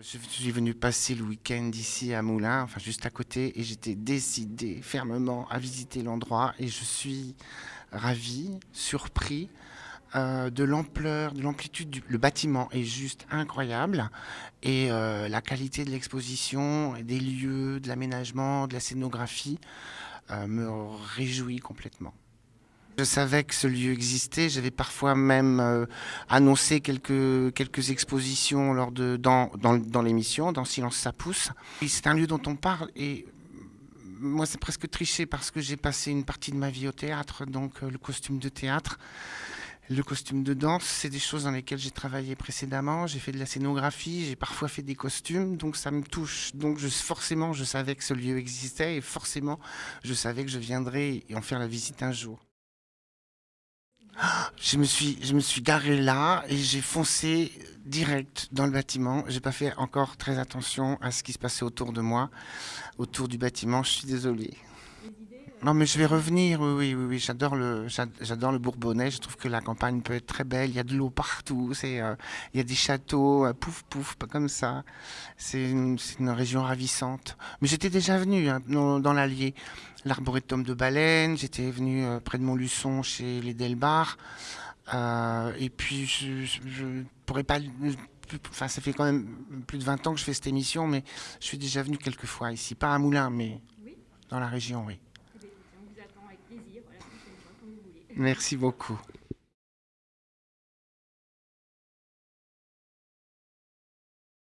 Je suis venu passer le week-end ici à Moulins, enfin juste à côté, et j'étais décidé fermement à visiter l'endroit et je suis ravi, surpris euh, de l'ampleur, de l'amplitude du le bâtiment est juste incroyable et euh, la qualité de l'exposition, des lieux, de l'aménagement, de la scénographie euh, me réjouit complètement. Je savais que ce lieu existait. J'avais parfois même euh, annoncé quelques, quelques expositions lors de, dans, dans, l'émission, dans Silence ça pousse. C'est un lieu dont on parle et moi c'est presque triché parce que j'ai passé une partie de ma vie au théâtre, donc euh, le costume de théâtre. Le costume de danse, c'est des choses dans lesquelles j'ai travaillé précédemment. J'ai fait de la scénographie, j'ai parfois fait des costumes, donc ça me touche. Donc je, forcément, je savais que ce lieu existait et forcément, je savais que je viendrais en faire la visite un jour. Je me suis, je me suis garé là et j'ai foncé direct dans le bâtiment. J'ai pas fait encore très attention à ce qui se passait autour de moi, autour du bâtiment. Je suis désolé. Non, mais je vais revenir. Oui, oui, oui. J'adore le, j'adore le Bourbonnais. Je trouve que la campagne peut être très belle. Il y a de l'eau partout. Euh, il y a des châteaux, euh, pouf, pouf, pas comme ça. C'est une, région ravissante. Mais j'étais déjà venu hein, dans, l'Allier, l'arboretum de Baleine. J'étais venu euh, près de Montluçon, chez les Delbar. Et puis, je, pourrais pas enfin ça fait quand même plus de 20 ans que je fais cette émission, mais je suis déjà venu quelques fois ici, pas à Moulins, mais. Dans la région, oui. Merci beaucoup.